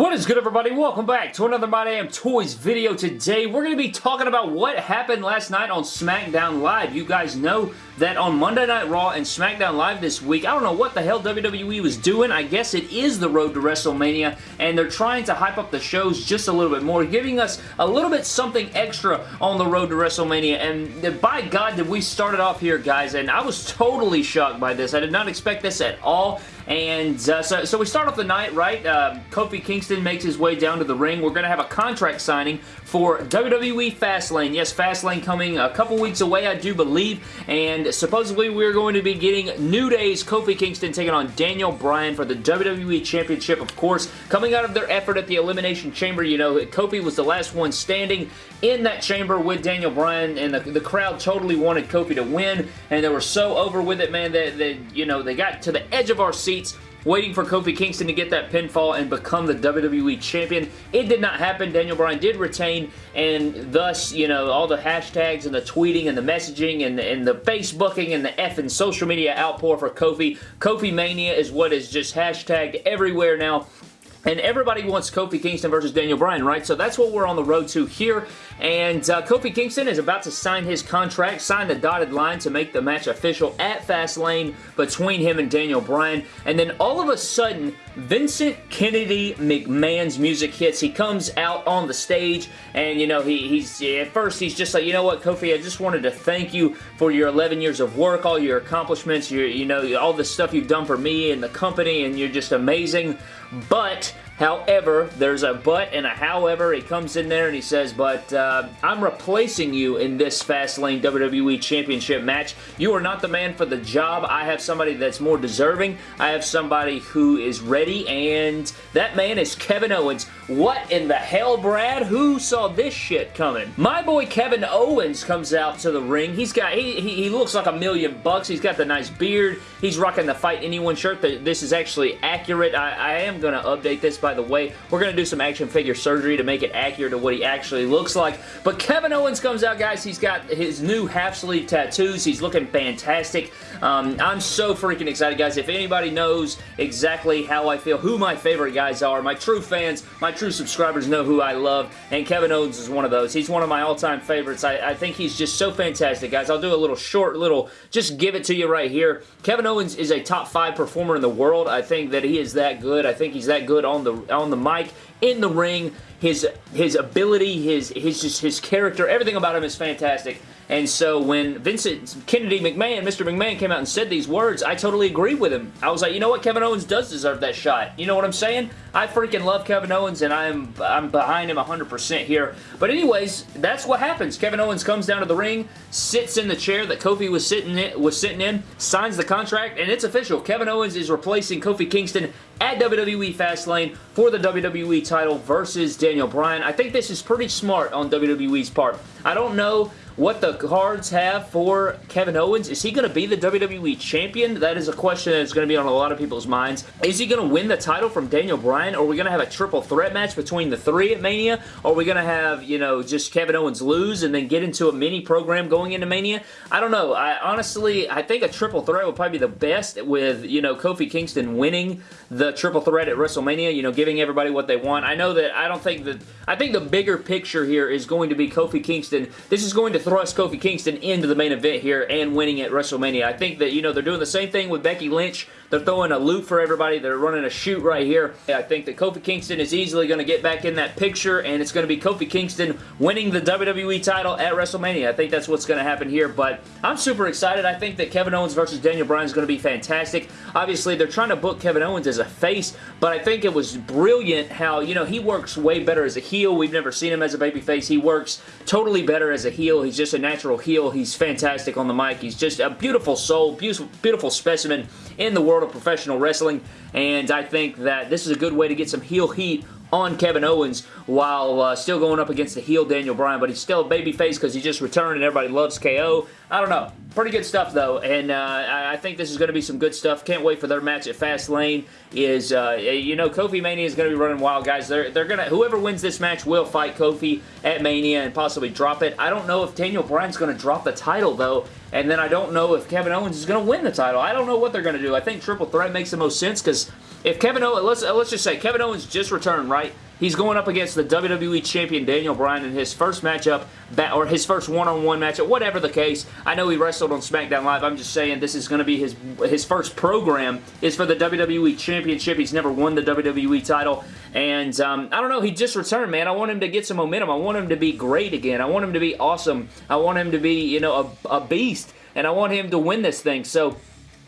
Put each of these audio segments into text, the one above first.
What is good everybody? Welcome back to another My Damn Toys video. Today we're going to be talking about what happened last night on SmackDown Live. You guys know that on Monday Night Raw and SmackDown Live this week, I don't know what the hell WWE was doing. I guess it is the road to WrestleMania and they're trying to hype up the shows just a little bit more, giving us a little bit something extra on the road to WrestleMania and by God did we start it off here guys and I was totally shocked by this. I did not expect this at all and uh, so, so we start off the night, right? Uh, Kofi Kingston makes his way down to the ring. We're going to have a contract signing for WWE Fastlane. Yes, Fastlane coming a couple weeks away, I do believe, and supposedly we're going to be getting New Day's Kofi Kingston taking on Daniel Bryan for the WWE Championship, of course, coming out of their effort at the Elimination Chamber. You know, Kofi was the last one standing in that chamber with Daniel Bryan, and the, the crowd totally wanted Kofi to win, and they were so over with it, man, that, that you know, they got to the edge of our seat waiting for Kofi Kingston to get that pinfall and become the WWE Champion. It did not happen. Daniel Bryan did retain, and thus, you know, all the hashtags and the tweeting and the messaging and, and the Facebooking and the effing social media outpour for Kofi. Kofi Mania is what is just hashtagged everywhere now. And everybody wants Kofi Kingston versus Daniel Bryan, right? So that's what we're on the road to here. And uh, Kofi Kingston is about to sign his contract, sign the dotted line to make the match official at Fastlane between him and Daniel Bryan. And then all of a sudden, Vincent Kennedy McMahon's music hits. He comes out on the stage and, you know, he, he's at first he's just like, you know what, Kofi, I just wanted to thank you for your 11 years of work, all your accomplishments, your, you know, all the stuff you've done for me and the company, and you're just amazing. But However, there's a but and a however. He comes in there and he says, but uh, I'm replacing you in this Fastlane WWE Championship match. You are not the man for the job. I have somebody that's more deserving. I have somebody who is ready, and that man is Kevin Owens. What in the hell, Brad? Who saw this shit coming? My boy Kevin Owens comes out to the ring. He's got, he, he, he looks like a million bucks. He's got the nice beard. He's rocking the Fight Anyone shirt. This is actually accurate. I, I am going to update this by by the way. We're going to do some action figure surgery to make it accurate to what he actually looks like. But Kevin Owens comes out, guys. He's got his new half-sleeve tattoos. He's looking fantastic. Um, I'm so freaking excited, guys. If anybody knows exactly how I feel, who my favorite guys are, my true fans, my true subscribers know who I love, and Kevin Owens is one of those. He's one of my all-time favorites. I, I think he's just so fantastic, guys. I'll do a little short little, just give it to you right here. Kevin Owens is a top five performer in the world. I think that he is that good. I think he's that good on the on the mic, in the ring. His his ability, his his just his character, everything about him is fantastic. And so when Vincent Kennedy McMahon, Mr. McMahon came out and said these words, I totally agree with him. I was like, you know what? Kevin Owens does deserve that shot. You know what I'm saying? I freaking love Kevin Owens and I'm I'm behind him 100% here. But anyways, that's what happens. Kevin Owens comes down to the ring, sits in the chair that Kofi was sitting in, was sitting in, signs the contract, and it's official. Kevin Owens is replacing Kofi Kingston at WWE Fastlane for the WWE title versus Daniel Bryan. I think this is pretty smart on WWE's part. I don't know what the cards have for Kevin Owens. Is he going to be the WWE Champion? That is a question that's going to be on a lot of people's minds. Is he going to win the title from Daniel Bryan? Are we going to have a triple threat match between the three at Mania? Are we going to have, you know, just Kevin Owens lose and then get into a mini program going into Mania? I don't know. I honestly, I think a triple threat would probably be the best with, you know, Kofi Kingston winning the triple threat at WrestleMania, you know, giving everybody what they want. I know that I don't think that, I think the bigger picture here is going to be Kofi Kingston. This is going to thrust Kofi Kingston into the main event here and winning at WrestleMania. I think that, you know, they're doing the same thing with Becky Lynch. They're throwing a loop for everybody. They're running a shoot right here. I think that Kofi Kingston is easily going to get back in that picture, and it's going to be Kofi Kingston winning the WWE title at WrestleMania. I think that's what's going to happen here, but I'm super excited. I think that Kevin Owens versus Daniel Bryan is going to be fantastic. Obviously, they're trying to book Kevin Owens as a face, but I think it was brilliant how, you know, he works way better as a heel. We've never seen him as a babyface. He works totally better as a heel. He's just a natural heel. He's fantastic on the mic. He's just a beautiful soul, beautiful, beautiful specimen in the world of professional wrestling, and I think that this is a good way to get some heel heat on Kevin Owens while uh, still going up against the heel Daniel Bryan, but he's still a babyface because he just returned and everybody loves KO. I don't know. Pretty good stuff, though, and uh, I think this is going to be some good stuff. Can't wait for their match at Fastlane. Is uh, you know Kofi Mania is going to be running wild, guys. They're they're gonna whoever wins this match will fight Kofi at Mania and possibly drop it. I don't know if Daniel Bryan's going to drop the title though, and then I don't know if Kevin Owens is going to win the title. I don't know what they're going to do. I think Triple Threat makes the most sense because if Kevin Owens, let's, let's just say Kevin Owens just returned, right? He's going up against the WWE Champion Daniel Bryan in his first matchup, or his first one-on-one -on -one matchup, whatever the case. I know he wrestled on SmackDown Live. I'm just saying this is going to be his his first program is for the WWE Championship. He's never won the WWE title. And um, I don't know, he just returned, man. I want him to get some momentum. I want him to be great again. I want him to be awesome. I want him to be, you know, a, a beast. And I want him to win this thing. So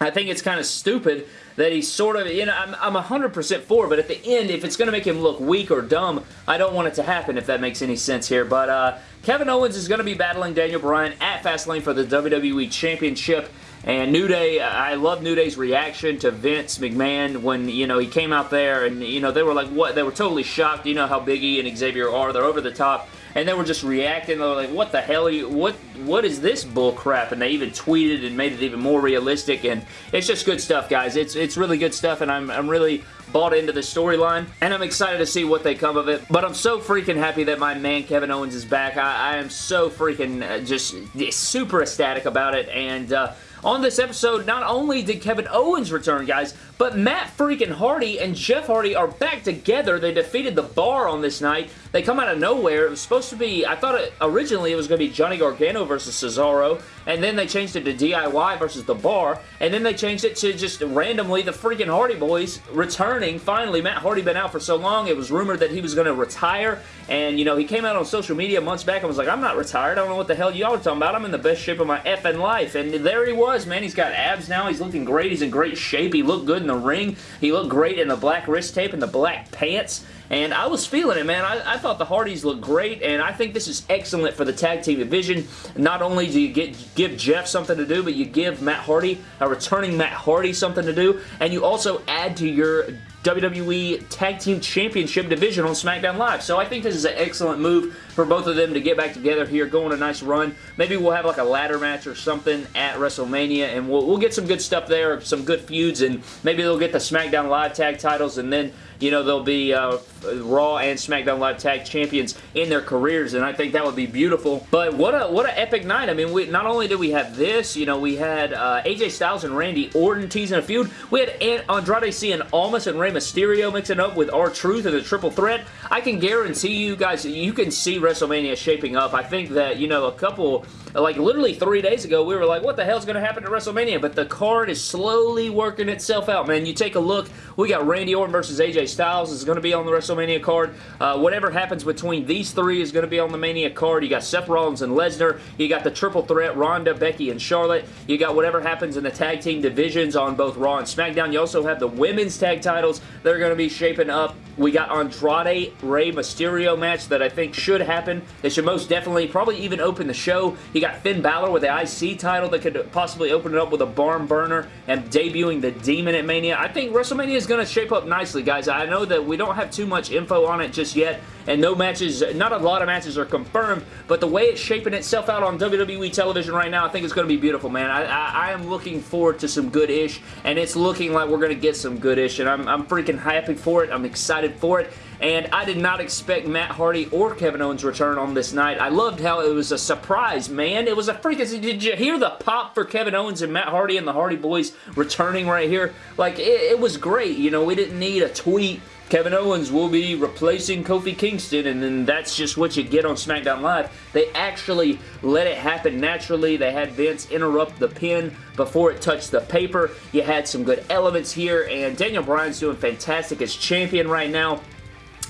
I think it's kind of stupid that he's sort of, you know, I'm, I'm 100% for, but at the end, if it's going to make him look weak or dumb, I don't want it to happen, if that makes any sense here. But uh, Kevin Owens is going to be battling Daniel Bryan at Fastlane for the WWE Championship. And New Day, I love New Day's reaction to Vince McMahon when, you know, he came out there and, you know, they were like, what? They were totally shocked. You know how Big E and Xavier are. They're over the top and they were just reacting. They were like, what the hell you, what, what is this bull crap? And they even tweeted and made it even more realistic, and it's just good stuff, guys. It's, it's really good stuff, and I'm, I'm really bought into the storyline, and I'm excited to see what they come of it. But I'm so freaking happy that my man Kevin Owens is back. I, I am so freaking uh, just super ecstatic about it, and uh, on this episode, not only did Kevin Owens return, guys, but Matt freaking Hardy and Jeff Hardy are back together. They defeated the Bar on this night. They come out of nowhere. It was supposed to be, I thought it, originally it was going to be Johnny Gargano versus Cesaro, and then they changed it to DIY versus the Bar, and then they changed it to just randomly the freaking Hardy Boys returning. Finally, Matt Hardy been out for so long, it was rumored that he was going to retire, and, you know, he came out on social media months back and was like, I'm not retired. I don't know what the hell y'all are talking about. I'm in the best shape of my effing life, and there he was, man. He's got abs now. He's looking great. He's in great shape. He looked good in the ring. He looked great in the black wrist tape and the black pants. And I was feeling it, man. I, I, thought the Hardys looked great, and I think this is excellent for the tag team division. Not only do you get give Jeff something to do, but you give Matt Hardy, a returning Matt Hardy, something to do, and you also add to your WWE Tag Team Championship division on SmackDown Live. So I think this is an excellent move for both of them to get back together here, go on a nice run. Maybe we'll have like a ladder match or something at WrestleMania, and we'll, we'll get some good stuff there, some good feuds, and maybe they'll get the SmackDown Live tag titles, and then you know, they'll be uh, Raw and SmackDown Live Tag Champions in their careers, and I think that would be beautiful. But what a what an epic night. I mean, we, not only did we have this, you know, we had uh, AJ Styles and Randy Orton teasing a feud. We had Andrade Cien Almas and Rey Mysterio mixing up with R-Truth in a triple threat. I can guarantee you guys, you can see WrestleMania shaping up. I think that, you know, a couple like literally three days ago, we were like, what the hell's going to happen to WrestleMania? But the card is slowly working itself out, man. You take a look, we got Randy Orton versus AJ Styles is going to be on the WrestleMania card. Uh, whatever happens between these three is going to be on the Mania card. You got Seth Rollins and Lesnar. You got the triple threat, Ronda, Becky, and Charlotte. You got whatever happens in the tag team divisions on both Raw and SmackDown. You also have the women's tag titles. They're going to be shaping up. We got Andrade Rey Mysterio match that I think should happen. They should most definitely probably even open the show. You got Finn Balor with the IC title that could possibly open it up with a barn burner and debuting the Demon at Mania. I think WrestleMania is going to shape up nicely, guys. I know that we don't have too much info on it just yet, and no matches, not a lot of matches are confirmed, but the way it's shaping itself out on WWE television right now, I think it's going to be beautiful, man. I, I, I am looking forward to some good-ish, and it's looking like we're going to get some good-ish, and I'm, I'm freaking happy for it. I'm excited for it, and I did not expect Matt Hardy or Kevin Owens' return on this night. I loved how it was a surprise, man. It was a freaking... Did you hear the pop for Kevin Owens and Matt Hardy and the Hardy Boys returning right here? Like, it, it was great. You know, we didn't need a tweet Kevin Owens will be replacing Kofi Kingston, and then that's just what you get on SmackDown Live. They actually let it happen naturally. They had Vince interrupt the pin before it touched the paper. You had some good elements here, and Daniel Bryan's doing fantastic as champion right now.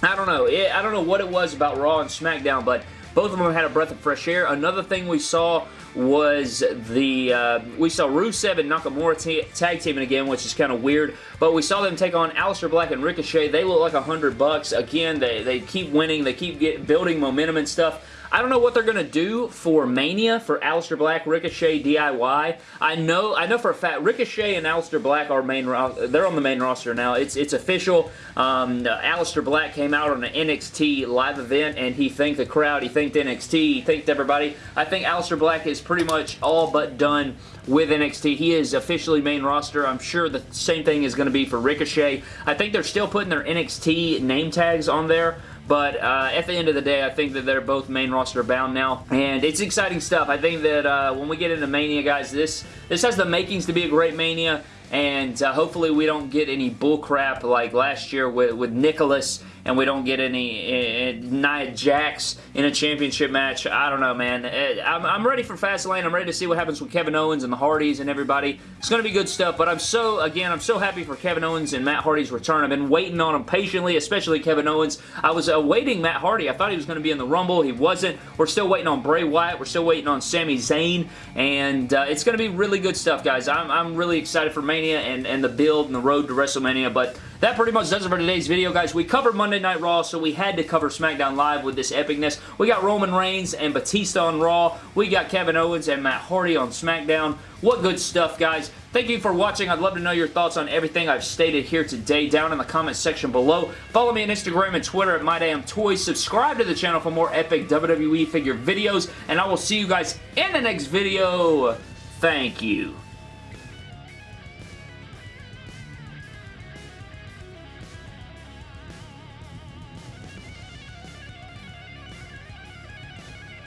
I don't know. I don't know what it was about Raw and SmackDown, but both of them had a breath of fresh air. Another thing we saw was the, uh, we saw Rusev and Nakamura tag teaming again, which is kind of weird, but we saw them take on Aleister Black and Ricochet. They look like a hundred bucks. Again, they, they keep winning. They keep get, building momentum and stuff. I don't know what they're going to do for Mania for Aleister Black, Ricochet, DIY. I know I know for a fact Ricochet and Aleister Black are main they're on the main roster now. It's it's official. Um, Aleister Black came out on an NXT live event and he thanked the crowd. He thanked NXT. He thanked everybody. I think Aleister Black is pretty much all but done with NXT. He is officially main roster. I'm sure the same thing is going to be for Ricochet. I think they're still putting their NXT name tags on there. But uh, at the end of the day, I think that they're both main roster bound now. And it's exciting stuff. I think that uh, when we get into Mania, guys, this, this has the makings to be a great Mania. and uh, hopefully we don't get any bullcrap like last year with, with Nicholas and we don't get any uh, Nia Jax in a championship match. I don't know, man. Uh, I'm, I'm ready for Fastlane. I'm ready to see what happens with Kevin Owens and the Hardys and everybody. It's going to be good stuff, but I'm so, again, I'm so happy for Kevin Owens and Matt Hardy's return. I've been waiting on him patiently, especially Kevin Owens. I was awaiting Matt Hardy. I thought he was going to be in the Rumble. He wasn't. We're still waiting on Bray Wyatt. We're still waiting on Sami Zayn, and uh, it's going to be really good stuff, guys. I'm, I'm really excited for Mania and, and the build and the road to WrestleMania, but that pretty much does it for today's video, guys. We covered Monday Night Raw, so we had to cover SmackDown Live with this epicness. We got Roman Reigns and Batista on Raw. We got Kevin Owens and Matt Hardy on SmackDown. What good stuff, guys. Thank you for watching. I'd love to know your thoughts on everything I've stated here today down in the comment section below. Follow me on Instagram and Twitter at MyDamnToys. Subscribe to the channel for more epic WWE figure videos, and I will see you guys in the next video. Thank you.